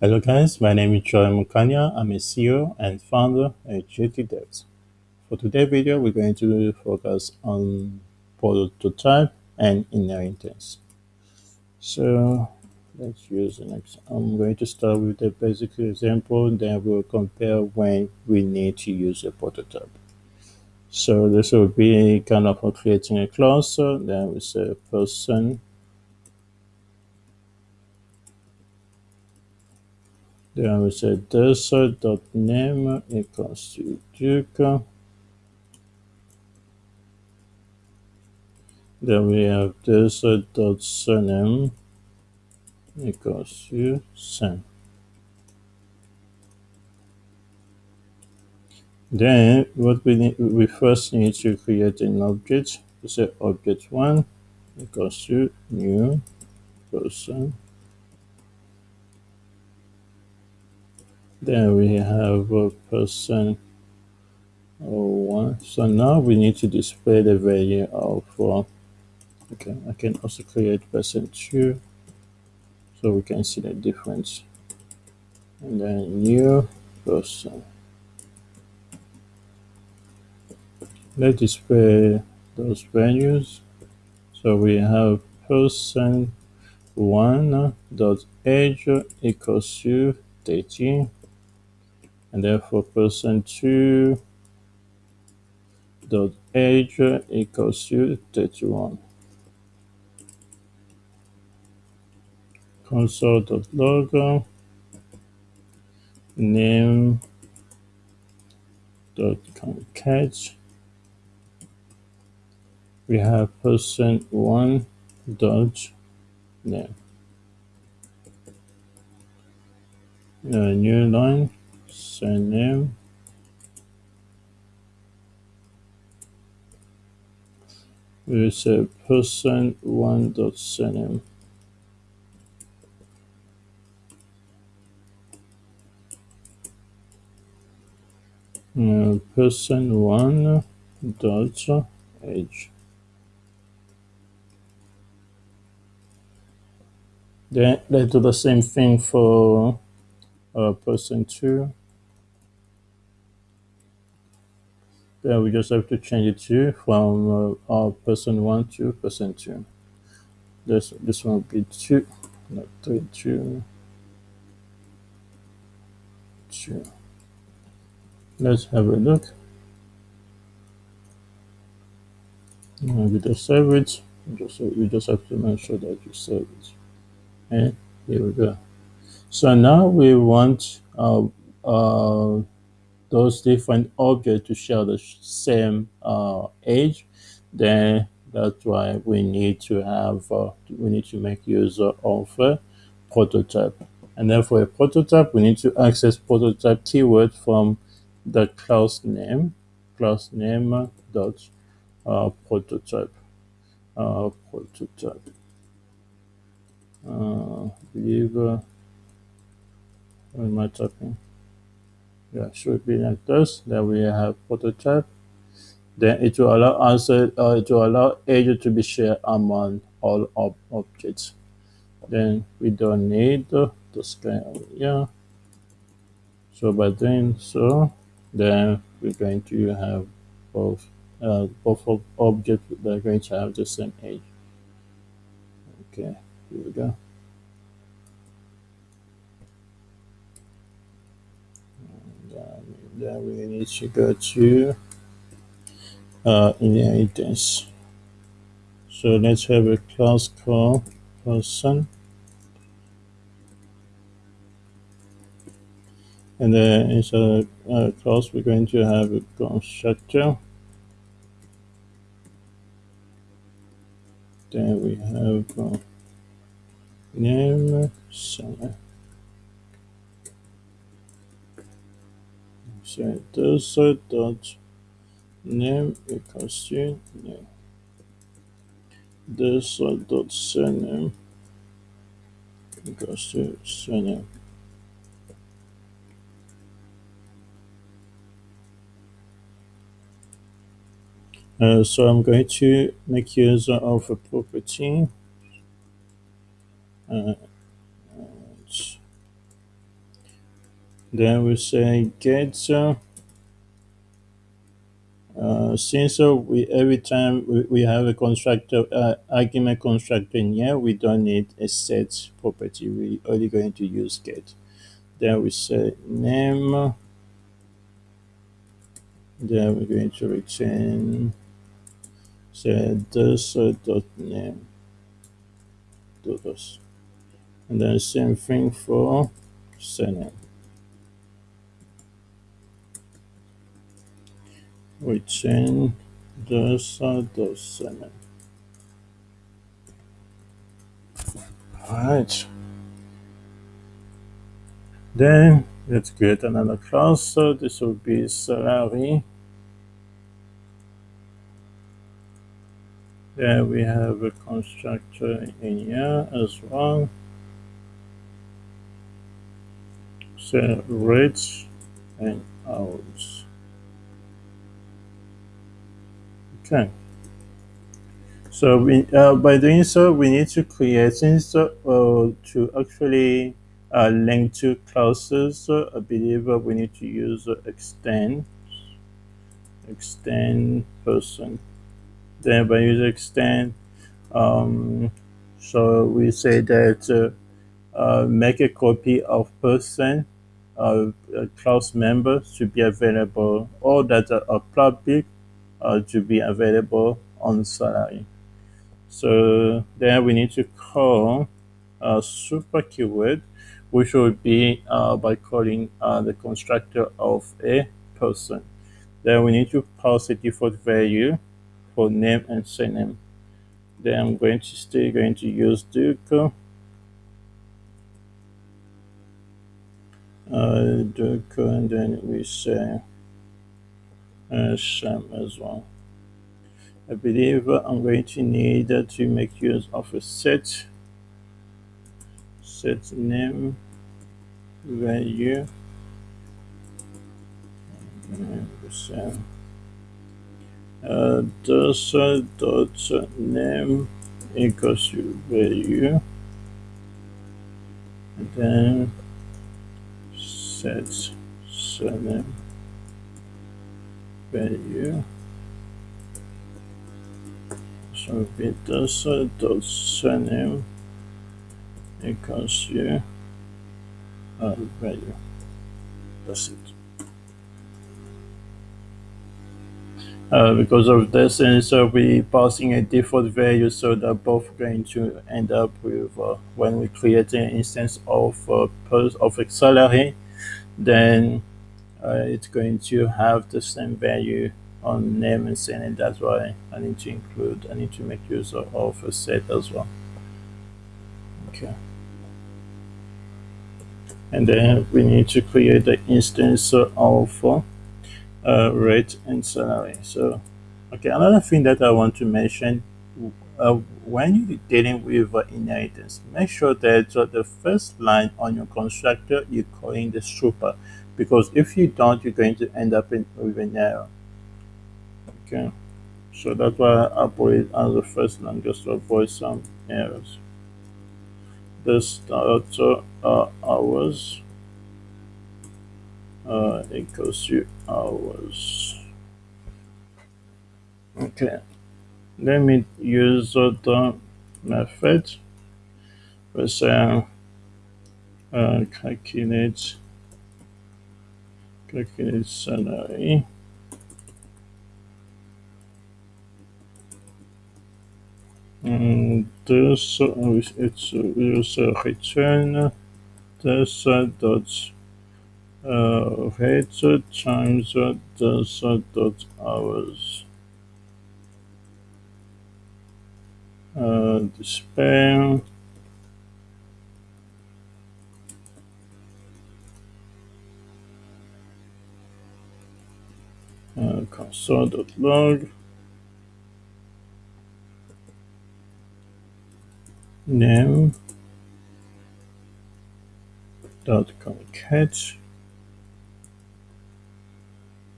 Hello guys, my name is Joy Mukanya. I'm a CEO and founder at GT Devs. For today's video, we're going to focus on prototype and inheritance. So let's use an example. I'm going to start with a basic example, then we'll compare when we need to use a prototype. So this will be kind of creating a class, then we say person Then we say name equals to Duke. Then we have surname equals to Sam. Then what we need, we first need to create an object. We say object one equals to new person Then we have a person one. So now we need to display the value of, uh, okay, I can also create person two so we can see the difference. And then new person. Let's display those values. So we have person one dot age equals to 30 and therefore person 2 dot age equals to 31 console dot log name dot concat we have person 1 dot name. A new line surname we say person one dot surname uh, person one dot age then let's do the same thing for uh, person two Then we just have to change it to from uh, our person one to person two. This this one will be two, not three, two, two. Let's have a look. And we just save it. Just we just have to make sure that you save it. And here we go. So now we want uh, uh, those different objects to share the same uh, age, then that's why we need to have, uh, we need to make use of a prototype. And then for a prototype, we need to access prototype keyword from the class name, class name dot uh, prototype, uh, prototype. Uh, believe, uh, what am I typing? Yeah, should be like this. Then we have prototype. Then it will allow answer, uh, it will allow agent to be shared among all ob objects. Then we don't need the, the scan over here. So by doing so, then we're going to have both uh, both objects that are going to have the same age. Okay, here we go. Then we need to go to uh, inheritance. So let's have a class called person. And then inside a class, we're going to have a constructor. Then we have uh, name center. So this dot name equals to name. This dot surname equals to surname. Uh, so I'm going to make use of a property. Uh, then we say get uh, since uh, we every time we, we have a constructor uh, argument constructor in here we don't need a set property. We only going to use get. Then we say name. Then we're going to return say this uh, dot name. Do this and then same thing for surname return this uh, dot surname all right then let's create another class so this will be salary then we have a constructor in here as well. So rates and hours okay. So we uh, by doing so we need to create things uh, to actually uh, link to classes i believe uh, we need to use uh, extend extend person. Then by using extend um, so we say that uh, make a copy of person uh, class member to be available. Or that are public uh, to be available on salary so then we need to call a super keyword which will be uh, by calling uh, the constructor of a person. Then we need to pass a default value for name and surname then I'm going to still going to use Duke. Uh, Duke and then we say uh, Sham as well. I believe I'm going to need to make use of a set set name value say uh, uh, dot name equals value and then set surname value so uh, dot surname equals to uh, value that's it. Uh, because of this and so we passing a default value so they're both going to end up with uh, when we create an instance of uh, of salary then it's going to have the same value on name and surname. That's why I need to include I need to make use of, of a set as well. Okay. And then we need to create the instance of uh, uh, rate and salary. So, okay, another thing that I want to mention uh, when you're dealing with uh, inheritance, make sure that uh, the first line on your constructor you're calling the super, because if you don't, you're going to end up in, with an error. Okay, so that's why I put it as the first line just to avoid some errors. This start uh, hours uh, equals to hours. Okay, let me use the method. let's say uh, calculate calculate salary. And this uh, it's use return this uh, dot uh, rate times the dot hours. Uh, display console.log name. Dot concat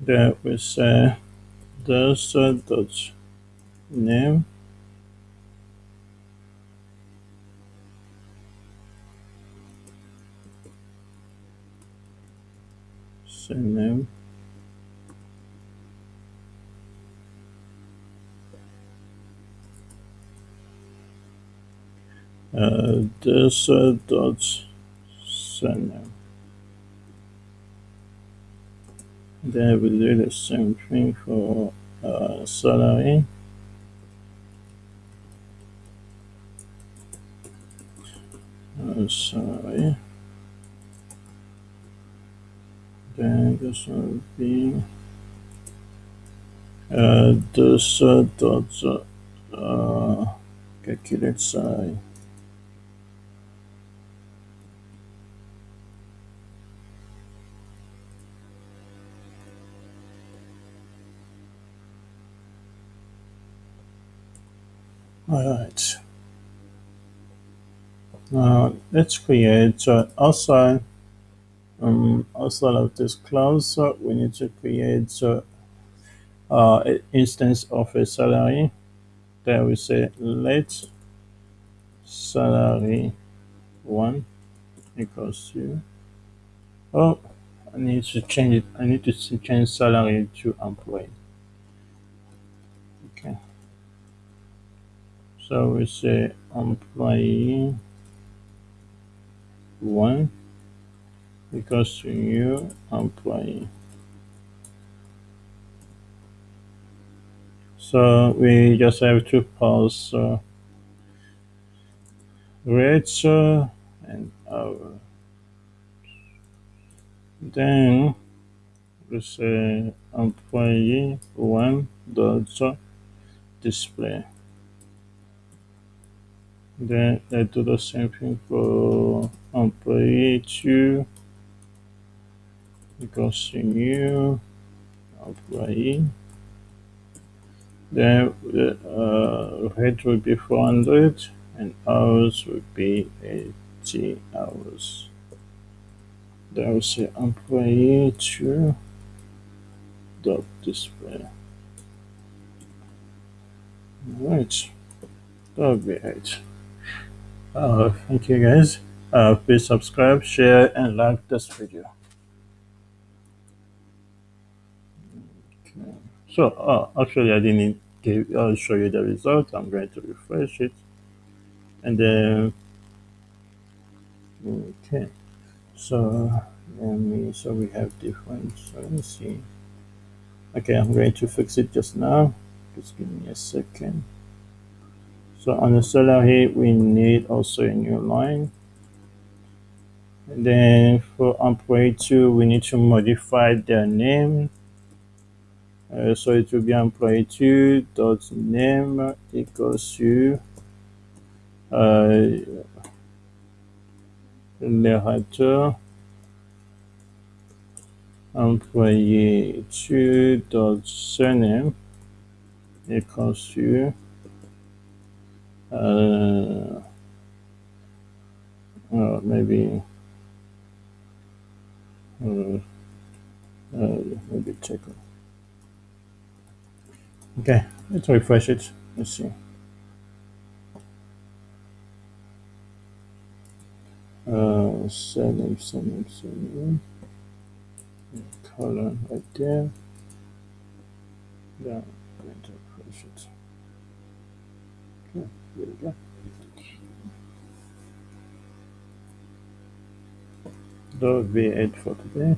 that we say uh, dot name. Surname this uh, dot surname then we do the same thing for uh, salary uh, salary then this will be uh, this uh, dot uh, calculate salary all right. Now let's create uh, outside um, outside of this class uh, we need to create uh, uh, an instance of a salary. There we say let salary one equals to oh I need to change it. I need to change salary to employee so we say employee one equals to new employee. So we just have to pass uh, uh, and our then we say employee one dot display then I do the same thing for employee two equals to new employee then the uh, rate will be 400 and hours will be 80 hours. Then I will say employee two dot display Alright, that'll be it. Uh, thank you guys. Uh, please subscribe, share, and like this video. Okay. So, uh, actually, I didn't give, I'll show you the result. I'm going to refresh it. And then, okay. So, let me, so we have different, so let me see. Okay, I'm going to fix it just now. Just give me a second. So on the salary, we need also a new line. And then for employee two, we need to modify their name. Uh, so it will be employee two dot name equals to uh, narrator employee two dot surname equals to uh, uh, maybe uh, uh, maybe check. Okay let's refresh it. Let's see. Uh, surname surname surname Color right there yeah to refresh it. Okay there we go that would be it for today